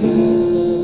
Jesus.